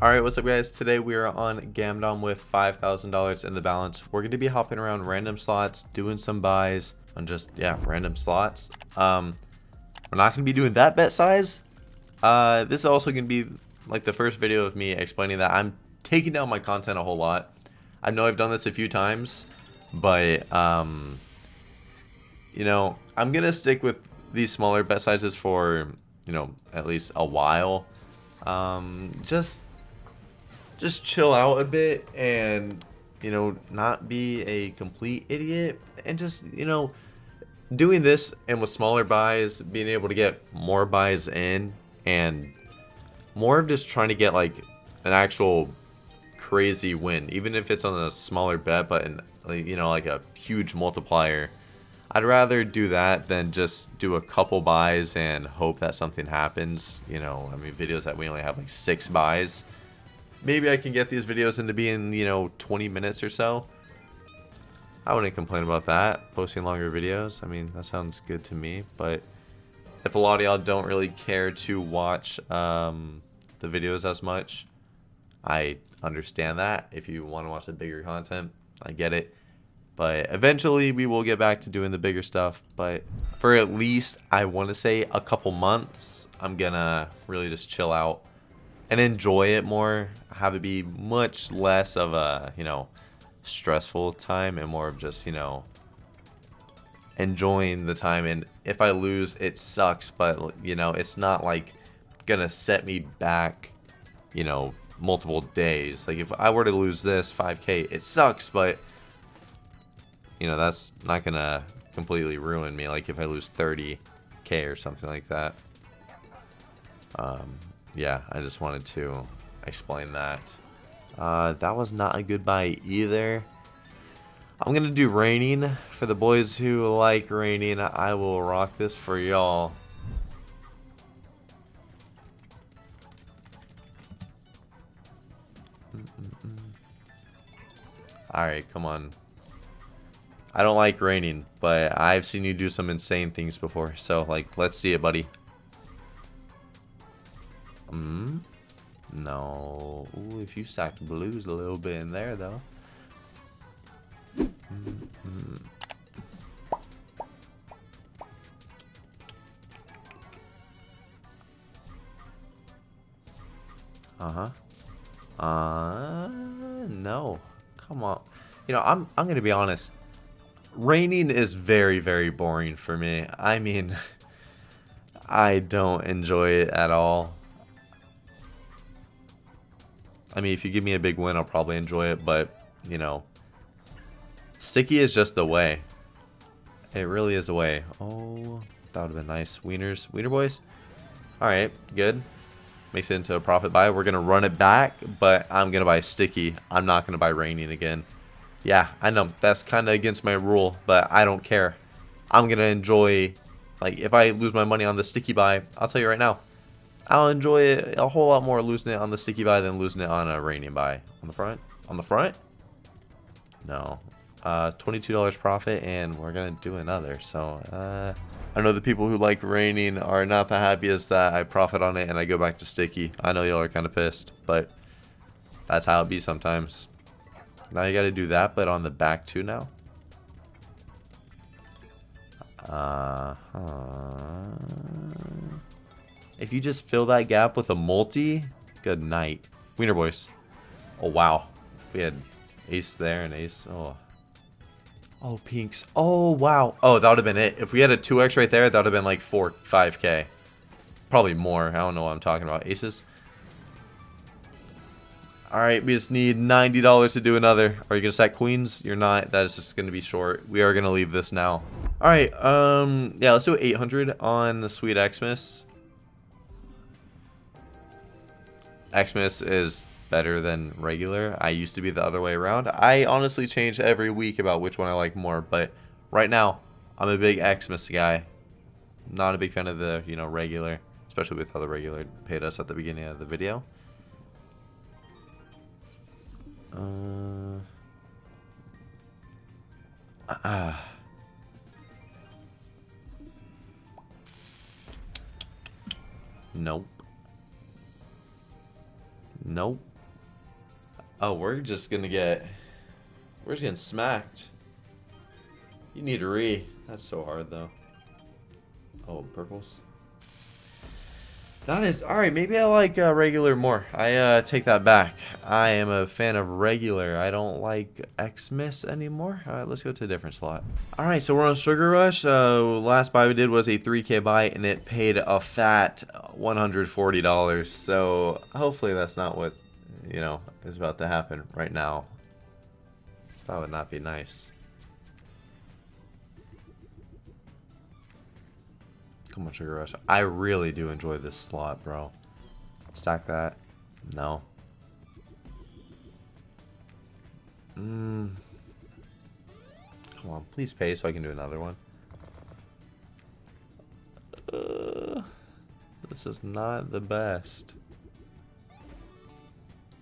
Alright, what's up guys? Today we are on Gamdom with $5,000 in the balance. We're going to be hopping around random slots, doing some buys on just, yeah, random slots. Um, we're not going to be doing that bet size. Uh, this is also going to be like the first video of me explaining that I'm taking down my content a whole lot. I know I've done this a few times, but, um, you know, I'm going to stick with these smaller bet sizes for, you know, at least a while. Um, just just chill out a bit and you know not be a complete idiot and just you know doing this and with smaller buys being able to get more buys in and more of just trying to get like an actual crazy win even if it's on a smaller bet but in, you know like a huge multiplier. I'd rather do that than just do a couple buys and hope that something happens you know. I mean videos that we only have like six buys maybe I can get these videos into being, you know, 20 minutes or so. I wouldn't complain about that. Posting longer videos, I mean, that sounds good to me. But if a lot of y'all don't really care to watch um, the videos as much, I understand that. If you want to watch the bigger content, I get it. But eventually we will get back to doing the bigger stuff. But for at least, I want to say a couple months, I'm going to really just chill out and enjoy it more. Have it be much less of a, you know, stressful time and more of just, you know, enjoying the time. And if I lose, it sucks, but, you know, it's not like gonna set me back, you know, multiple days. Like if I were to lose this 5k, it sucks, but, you know, that's not gonna completely ruin me. Like if I lose 30k or something like that. Um, yeah, I just wanted to explain that. Uh, that was not a good buy either. I'm going to do raining. For the boys who like raining, I will rock this for y'all. Alright, come on. I don't like raining, but I've seen you do some insane things before. So, like, let's see it, buddy. Hmm? No. Ooh, if you sacked blues a little bit in there, though. Mm -hmm. Uh-huh. Uh, no. Come on. You know, I'm, I'm going to be honest. Raining is very, very boring for me. I mean, I don't enjoy it at all. I mean, if you give me a big win, I'll probably enjoy it, but, you know, sticky is just the way. It really is the way. Oh, that would have been nice. Wieners, Wiener boys? Alright, good. Makes it into a profit buy. We're going to run it back, but I'm going to buy sticky. I'm not going to buy raining again. Yeah, I know. That's kind of against my rule, but I don't care. I'm going to enjoy, like, if I lose my money on the sticky buy, I'll tell you right now, I'll enjoy it a whole lot more losing it on the sticky buy than losing it on a raining buy. On the front? On the front? No. Uh, $22 profit, and we're going to do another. So, uh, I know the people who like raining are not the happiest that I profit on it and I go back to sticky. I know y'all are kind of pissed, but that's how it be sometimes. Now you got to do that, but on the back too now. Uh -huh. If you just fill that gap with a multi, good night. Wiener boys. Oh, wow. We had ace there and ace. Oh. Oh, pinks. Oh, wow. Oh, that would have been it. If we had a 2x right there, that would have been like 4, 5k. Probably more. I don't know what I'm talking about. Aces. Alright, we just need $90 to do another. Are you going to stack queens? You're not. That is just going to be short. We are going to leave this now. Alright, um, yeah, let's do 800 on the Sweet Xmas. Xmas is better than regular. I used to be the other way around. I honestly change every week about which one I like more, but right now, I'm a big Xmas guy. Not a big fan of the, you know, regular, especially with how the regular paid us at the beginning of the video. Uh, uh, nope. Nope. Oh, we're just gonna get... We're just getting smacked. You need a re. That's so hard, though. Oh, purples. That is alright. Maybe I like uh, regular more. I uh, take that back. I am a fan of regular. I don't like Xmas anymore. Alright, let's go to a different slot. Alright, so we're on Sugar Rush. Uh, last buy we did was a 3k buy, and it paid a fat $140. So hopefully that's not what you know is about to happen right now. That would not be nice. Come on, Sugar Rush. I really do enjoy this slot, bro. Stack that. No. Mm. Come on, please pay so I can do another one. Uh, this is not the best.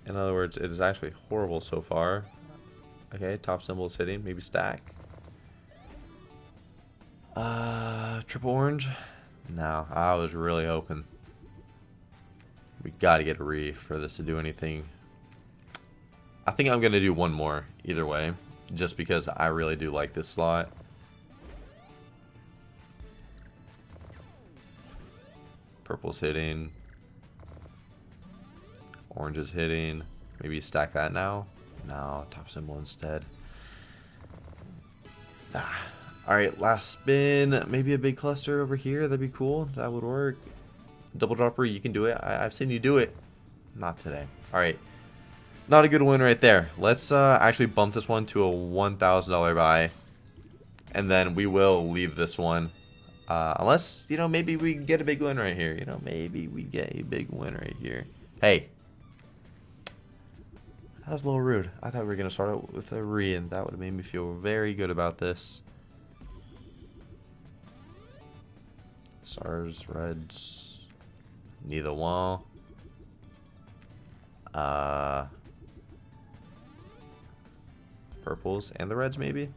In other words, it is actually horrible so far. Okay, top symbol is hitting. Maybe stack. Uh, triple orange. No, I was really hoping. We got to get a reef for this to do anything. I think I'm to do one more either way. Just because I really do like this slot. Purple's hitting. Orange is hitting. Maybe stack that now. No, top symbol instead. Ah. Alright, last spin. Maybe a big cluster over here. That'd be cool. That would work. Double dropper, you can do it. I have seen you do it. Not today. Alright. Not a good win right there. Let's uh, actually bump this one to a $1,000 buy. And then we will leave this one. Uh, unless, you know, maybe we get a big win right here. You know, maybe we get a big win right here. Hey. That was a little rude. I thought we were going to start out with a re, and that would have made me feel very good about this. Stars, reds, neither one. Uh, purples and the reds maybe.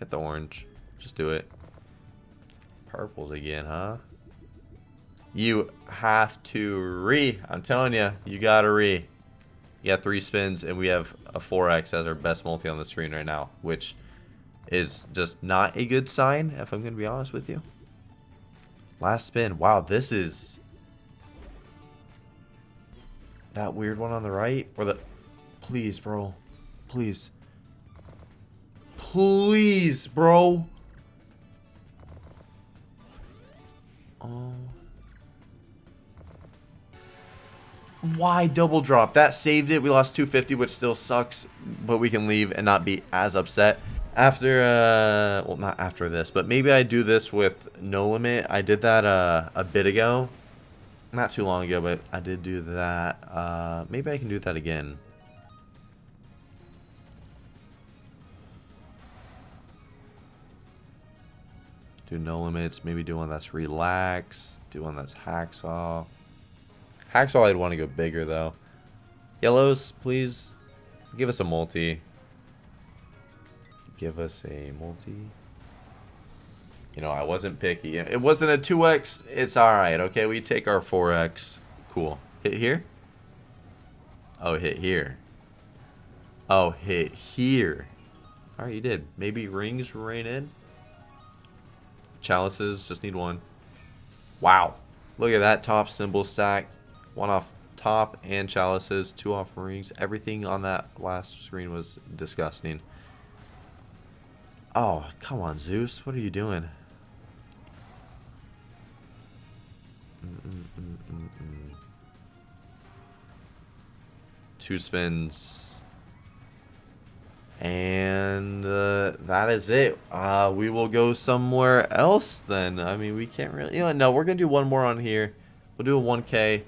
Hit the orange. Just do it. Purples again, huh? You have to re. I'm telling you, you gotta re. You got three spins, and we have a 4x as our best multi on the screen right now, which is just not a good sign, if I'm to be honest with you. Last spin. Wow, this is... That weird one on the right? Or the... Please, bro. Please. Please, bro. Oh. Why double drop? That saved it. We lost 250, which still sucks. But we can leave and not be as upset after uh well not after this but maybe i do this with no limit. I did that uh a bit ago. Not too long ago but i did do that uh maybe i can do that again. Do no limits maybe do one that's relax do one that's hacksaw. Hacksaw i'd want to go bigger though. Yellows please. Give us a multi give us a multi. You know, I wasn't picky. It wasn't a 2x. It's alright, okay? We take our 4x. Cool. Hit here? Oh, hit here. Oh, hit here. Alright, you did. Maybe rings rain in? Chalices, just need one. Wow. Look at that top symbol stack. One off top and chalices, two off rings. Everything on that last screen was disgusting. Oh, come on, Zeus. What are you doing? Two spins. And uh, that is it. Uh, we will go somewhere else then. I mean, we can't really... You know, no, we're going to do one more on here. We'll do a 1K.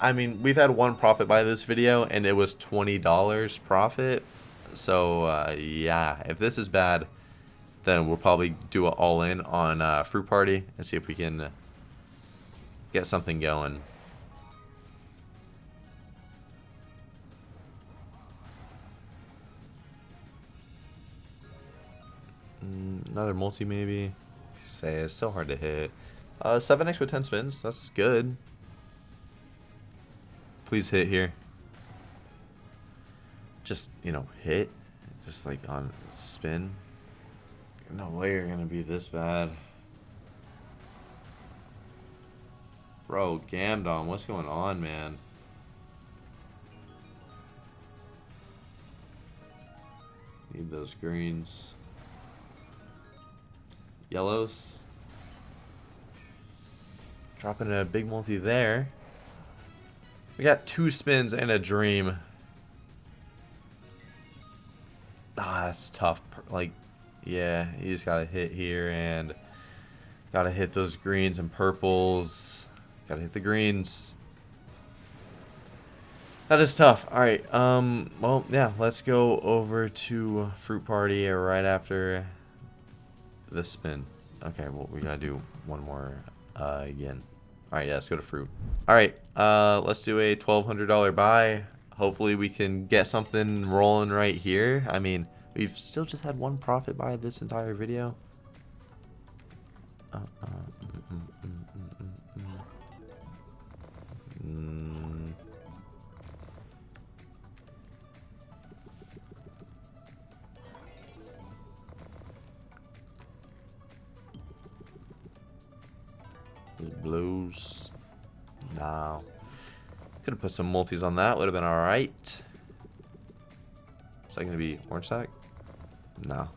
I mean, we've had one profit by this video, and it was $20 profit. So, uh, yeah, if this is bad then we'll probably do an all-in on uh, Fruit Party and see if we can get something going. Mm, another multi maybe. Say it's so hard to hit. Uh, 7x with 10 spins. That's good. Please hit here. just, you know, hit. Just like on spin. No way you're to be this bad. Bro, Gamdom, what's going on, man? Need those greens. Yellows. Dropping a big multi there. We got two spins and a dream. Ah, that's tough. Like, yeah, you just gotta hit here and gotta hit those greens and purples. Gotta hit the greens. That is tough. All right. Um. Well, yeah. Let's go over to Fruit Party right after the spin. Okay. Well, we gotta do one more uh, again. All right. Yeah. Let's go to Fruit. All right. Uh. Let's do a twelve hundred dollar buy. Hopefully, we can get something rolling right here. I mean, we've still just had one profit buy this entire video. Uh, uh, mm, mm, mm. Blues. No. Could have put some multis on that. Would have been alright. Is that going to be orange sack? No.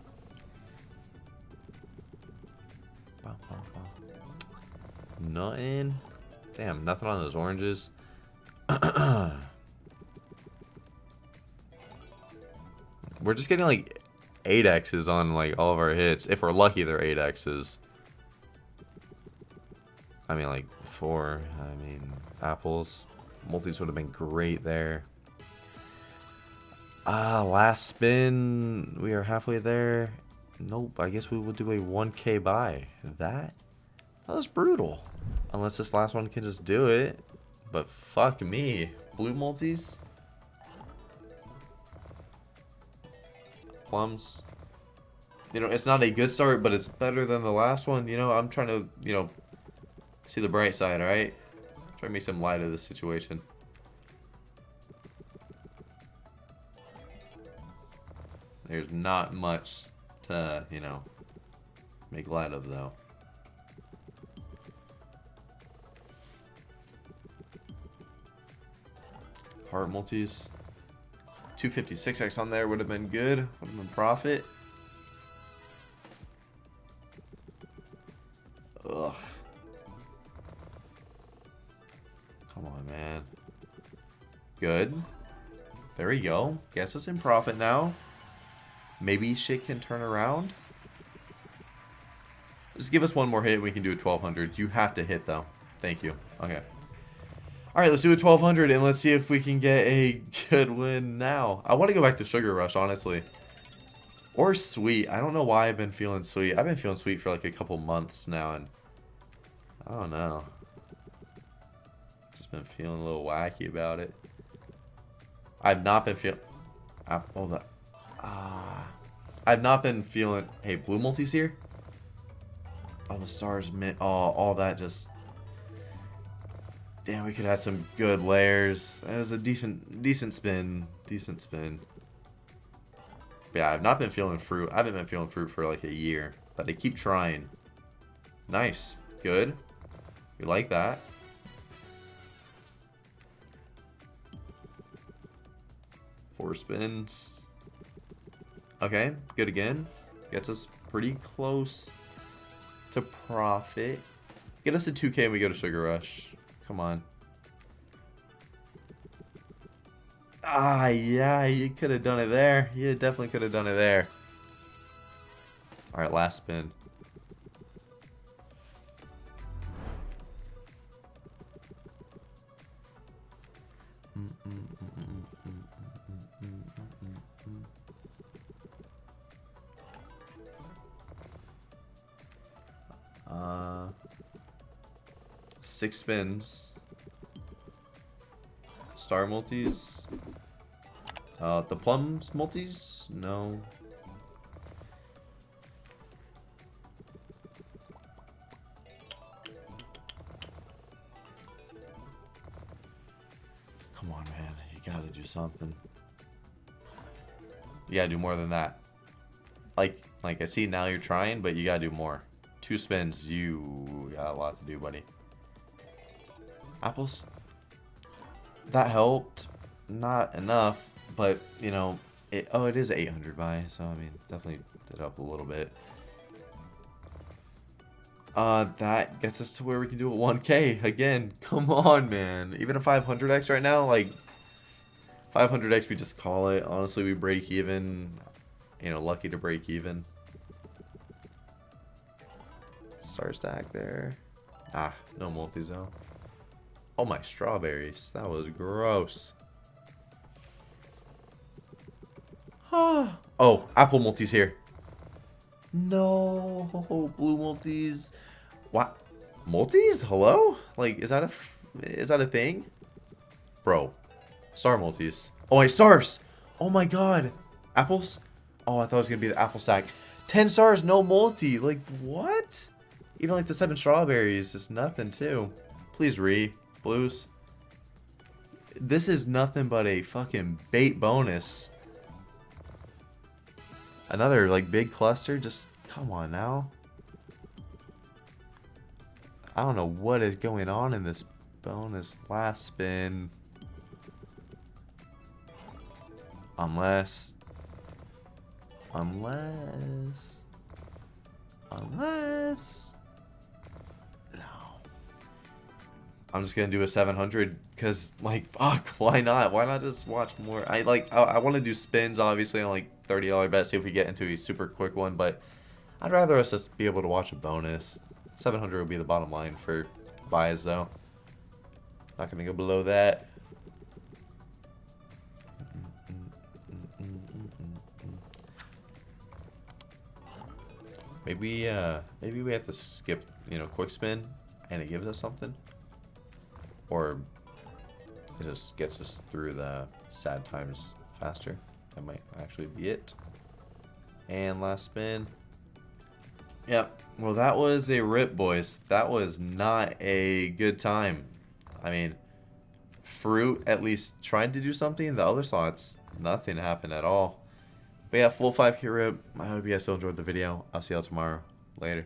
Nothing. Damn, nothing on those oranges. we're just getting like 8x's on like all of our hits. If we're lucky, they're 8x's. I mean, like four. I mean, apples. Multis would have been great there. Ah, last spin. We are halfway there. Nope, I guess we will do a 1k buy. That? That was brutal. Unless this last one can just do it. But fuck me. Blue multis? Plums? You know, it's not a good start, but it's better than the last one. You know, I'm trying to, you know, see the bright side, alright? Try to make some light of this situation. There's not much to, you know, make light of, though. Heart multis. 256x on there would have been good. Would have been profit. Ugh. Come on, man. Good. There we go. Guess it's in profit now. Maybe shit can turn around. Just give us one more hit we can do a 1200. You have to hit, though. Thank you. Okay. Alright, let's do a 1200 and let's see if we can get a good win now. I want to go back to Sugar Rush, honestly. Or Sweet. I don't know why I've been feeling Sweet. I've been feeling Sweet for like a couple months now, and I don't know. Just been feeling a little wacky about it. I've not been feeling... Oh, that... Ah... I've not been feeling... Hey, Blue Multi's here? Oh, the stars... Oh, all that just Damn, we could have some good layers. It was a decent, decent spin. Decent spin. But yeah, I've not been feeling fruit. I haven't been feeling fruit for like a year. But I keep trying. Nice. Good. We like that. Four spins. Okay, good again. Gets us pretty close to profit. Get us a 2k and we go to Sugar Rush. Come on. Ah, yeah, you could have done it there. You definitely could have done it there. Alright, last spin. Uh six spins. Star multis. Uh, the plums multis? No. Come on, man. You gotta do something. You gotta do more than that. Like, like I see now you're trying, but you gotta do more. Two spins, you got a lot to do, buddy. Apples. That helped. Not enough, but, you know, it, oh, it is 800 buy, so, I mean, definitely did up a little bit. Uh, that gets us to where we can do a 1k. Again, come on, man. Even a 500x right now, like, 500x, we just call it. Honestly, we break even. You know, lucky to break even. Star stack there. Ah, no multi-zone. Oh, my strawberries. That was gross. oh, apple multis here. No, blue multis. What? Multis? Hello? Like, is that a is that a thing? Bro, star multis. Oh, my stars. Oh my god. Apples? Oh, I thought it was gonna be the apple stack. Ten stars, no multi. Like what? Even like the seven strawberries is nothing too. Please re blues. This is nothing but a fucking bait bonus. Another, like, big cluster? Just, come on now. I don't know what is going on in this bonus last spin. Unless... Unless... Unless... I'm just gonna do a 700 because, like, fuck, why not? Why not just watch more? I, like, I, I want to do spins, obviously, on, like, $30 bet, see if we get into a super quick one, but I'd rather us just be able to watch a bonus. 700 would be the bottom line for buys, though. Not to go below that. Maybe, uh, maybe we have to skip, you know, quick spin, and it gives us something. Or it just gets us through the sad times faster. That might actually be it. And last spin. Yep. Well, that was a rip, boys. That was not a good time. I mean, Fruit at least tried to do something. The other slots, nothing happened at all. But yeah, full 5k rip. I hope you guys still enjoyed the video. I'll see y'all tomorrow. Later.